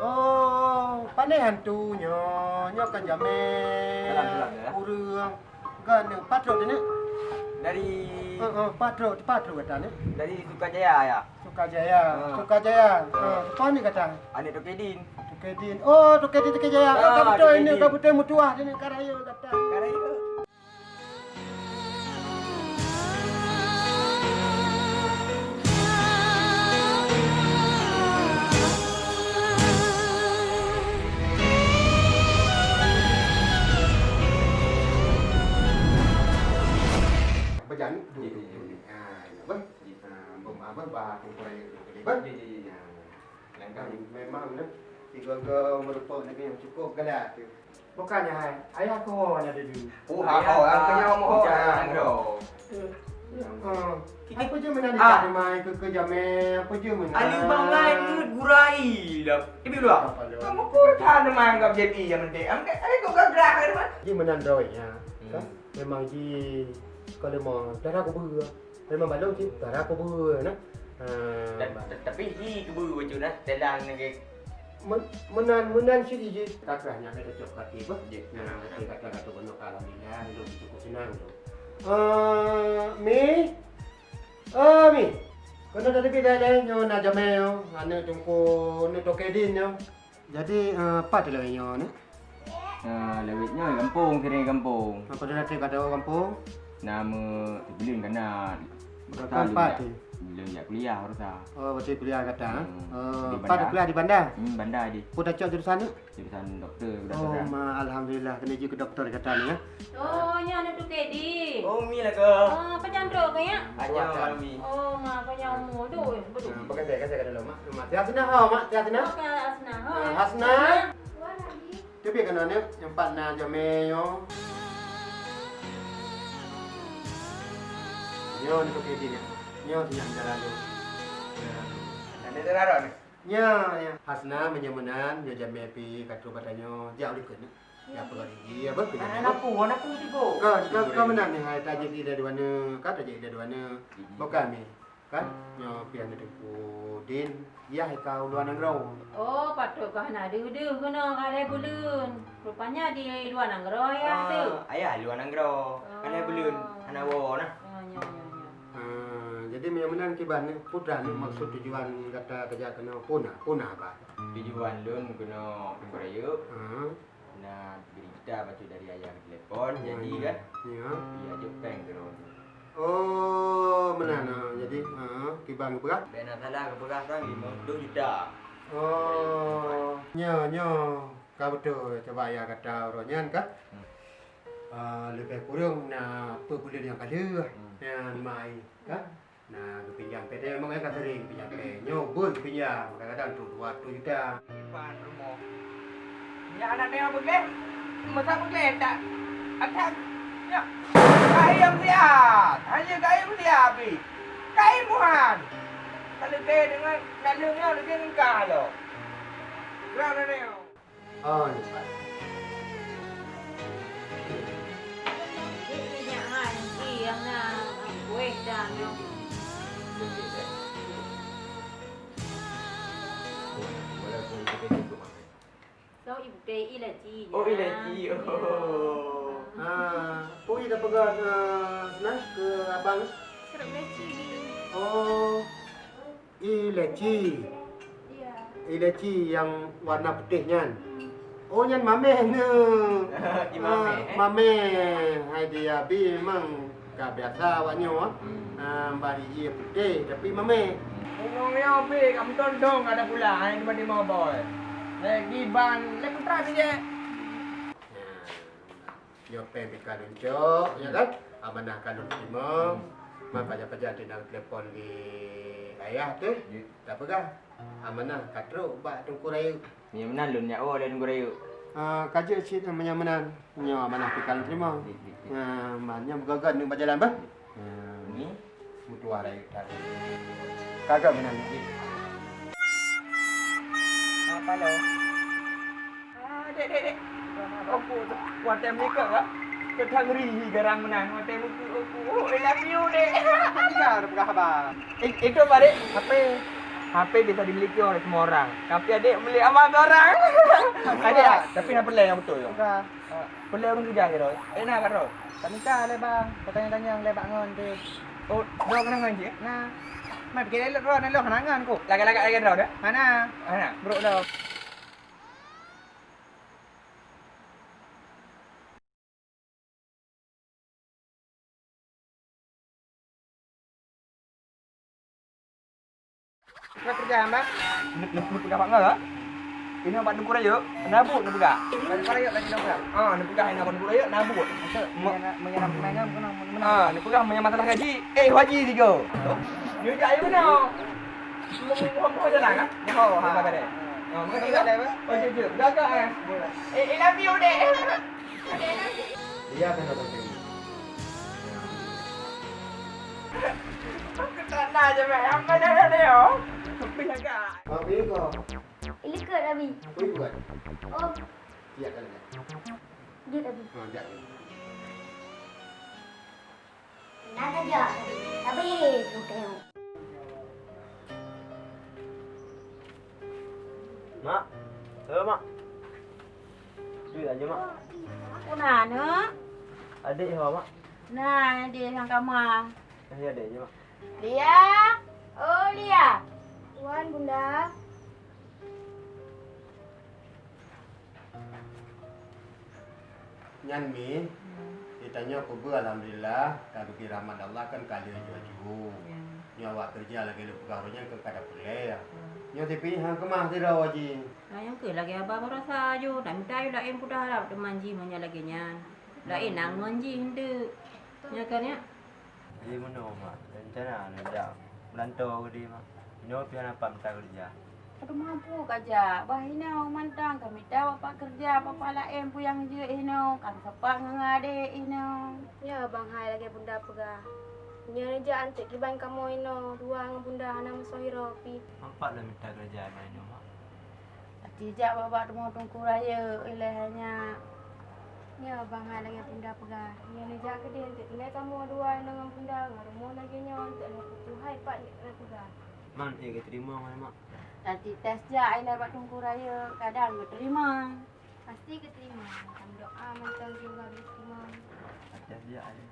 Oh, pandai hantunya. Nyo kan jame. Dalam ya. Kan patro ni. Dari ha, patro, patro kata ni. dari Sukajaya ya. Sukajaya. Ha. Sukajaya. Ha, apa ni kata? Anik Tokedin. Tukedin. Oh, Tukedin Tukajaya. Ah, Oh, kabuto ini Tukedin. kabuto mutuah ni karayo kata. Karaya. Apa bah kurayo tu ben. Ya ya ya. Langkah memang ni tiga ke merupakan negeri yang cukup tu. Bukannya hai, ayah kau ada dulu. Oh, ha ha, ang kanya mo Oh, jangan ah. bro. Hmm. Apa je mana Ah. di mai ke ke jame apa je mana. Ali bangai ni gurai dah. Ibu lu? Kamu pun tahan dengan anggap jadi yang. Am kan ai kau gagrah kan man. Ji menandoi ya. Memang ji kalau mau darah aku ber. Memang balong darah aku ber nah. Ha, Tapi hi kebu baju dah. Telang Men- menan menan si ji takrahnya ada coklat tiba. Nah, nanti kata-kata benar alhamdulillah hidup cukup senang tu. Eh, mi. Eh, mi. Kena dah lebih dah nyo na jame yo. Ane tungku ne tokedin yo. Jadi eh, apa tu lah nyo ni? Ah, lewitnya kampung, kira kampung. Apa dah nanti kata orang kampung? Nama Belum kena Pak tu. Belum nak kuliah ah. Oh, betul kuliah kata. Hmm. Eh, Di bandar. kuliah di bandar? Hmm, bandar je. Pun dah cok jurusan ni? Jurusan doktor Oh, kedokteran. ma, alhamdulillah kena pergi ke doktor kata ni ya. Oh, nya anak tu Kedi. Oh, mi lah ke? Ah, apa candro ke ya? Aja kami. Oh, ma apa yang umur tu? Betul. Nah, pakai saya, kasih kat dalam mak. Mak, tiap sana ha, mak, tiap sana. Oke, Asna. Ah, Hasna. Tapi kena ni yang empat na jame yo. Yo ni pakai dia. Yo siap jalan tu. Ada teraro ni. Ya, ya. Hasna menyamanan yo jame pi katu katanya dia ulik ni. Ya apa lagi? Ya apa? Anak aku, anak aku tiba. Kau, kau, kau menang ni hai tajik di dari mana? Kau tajik di dari mana? Bukan ni. Kan? Yo pian tu din. Ya hai kau luar negara. Oh, patut kau nak duduk kena kalai bulun. Rupanya di luar negara ya tu. Ah, ayah luar nanggro. Kan dia belum anak bawa nah. Jadi menyamanan kiban ni putra ni maksud tujuan kata kerja kena punah, punah apa? Tujuan lun kena beraya. Ha. Nah, beri kita baca dari ayah telefon. Jadi kan, Ya. dia je peng ke orang. Oh, menana. Jadi, ha, kiban berat. Bena salah ke beras kan 50 juta. Oh, nyo nyo. Kau betul coba ya kata orangnya kan? Hmm. Ah, lebih kurang na apa bulan yang kada Hmm. yang mai kan? Nah, ke pinjam PT memang kan sering pinjam PT. Nyo bun pinjam kadang-kadang tu 200 juta. Depan rumah. Ya anak dia apa ke? Masa apa ke tak? Atas. Ya. Kai yang lihat. Hanya kai yang lihat bi. Kai muhan. Kalau ke dengan nalungnya lebih engkau lo. Berapa ni? Oh, ni Pak. Ini nya han yang na kuih So ibu teh ilaji. Oh, ilaji. Oh. Ah, pui dah pegang uh, senang ke abang. Serap ilaji. Oh, ileci. Iya. Ileci yang warna putihnya. Oh, yang mameh ne. Imame, eh? Mameh. Hai dia bi memang gak biasa awaknya ah. Hmm. Ah, bari ia putih tapi mameh. Ngomongnya apa? Kamu tondong ada pula. Ini cuma di mau boy. Lagi ban, lagi putra saja. Yo pe bi kalun ya kan? Amanah kalun terima. Ma pajak-pajak di dalam telefon di ayah tu. Tak pegang. Amanah katro bak tungku rayu. Ni mana lun ya? Oh, dia nunggu rayu. Ah, kaji cik menyamanan. Nyo amanah pi kalun terima. Ah, mannya bergagan ni berjalan bah. Ah, Ni? mutua rayu tadi. Kagak benar ni. Apa lo? Ah, dek, dek, dek. Aku watem ni ke tak? Ketang rihi garang menang. Watem aku, aku. Oh, I love you, dek. Tiga berapa khabar? Eh, itu apa, dek? HP. Bisa dimiliki oleh semua orang. Tapi adik beli amal orang. adik, ah, tapi nak pelai yang betul. tu. Bukan. Pelai orang kerja ke tu? Eh nak kat tu? Tak minta le bang. Kau tanya-tanya yang lebak ngon tu. Oh, dia kena ngaji. Nah. Mai pergi elok ron elok kenangan ku. Lagak-lagak lagi dah dah. Mana? Mana? Bro dah. Kau kerja mbak? Nak nak pegang apa enggak? Ini nampak nunggu aja. Nabuk nak pegang. Lagi kau yuk lagi nombor. Ah, nak pegang nak nunggu aja, nabuk. Menyerap menyerap menangam kena mana? Ah, pegang punya masalah gaji. Eh, haji tiga. Dia jak ayo mana? Semua semua jalan kan? Oh, Ha, ha. dia? Ah, Kau mengerti ingat tak? dah, Pak? Oh, je je. Gagak eh. Eh, I love you, dek. Iya kan datang sini. Aku tak nak je, Mek. Apa dah dah dia? Agak. Mak pilih kau. Ilikut Abi. Kau buat. Oh, Iya kan ya. dia Abi. Ha, jangan. Nak aja. Tapi bukan. Mak. Eh, Mak. Duit aja, Mak. Aku nak nak. Adik ya, Mak. Nah, dia yang kamar. Eh, adik je, Mak. Lia. Oh, Lia. Tuan, Bunda. Nyan mi. Ditanya aku ber alhamdulillah kalau kira rahmat Allah kan kali aja jauh. Nyawa kerja lagi lu pegawainya ke kada boleh ya. Nyo tapi hang kemah tidak wajib. Nah, yang ke lagi abah berasa aja. Dah minta ayo dah em pudah harap dia manji manya lagi nya. Dah eh nang manji hendak. Ya kan ya? Di mana mak? Rencana nak dak melantau ke dia mak. Ini pian apa minta kerja. Aduh mampu kaja. Bah ino mantang kami tahu apa kerja apa pala em pu yang je ino kan sepak ngade ino. Ya, Bang Hai lagi Bunda pegah. Nya reja antik kiban kamu ino. Dua dengan Bunda anak musohiro pi. Nampak dah minta kerja dah ini mak. Tidak bapak temu tungku raya ilahnya. Ya, Bang Hai lagi Bunda pegah. Nya reja ke dia antik tinggal kamu dua dengan Bunda. Ngarumu lagi nya antik nak putu hai pak nak pegah. Man, eh ke terima mana mak? Nanti tes je ilah bapak tungku raya kadang ke terima. Pasti keterima. Macam doa macam juga diterima. Ajar dia ada.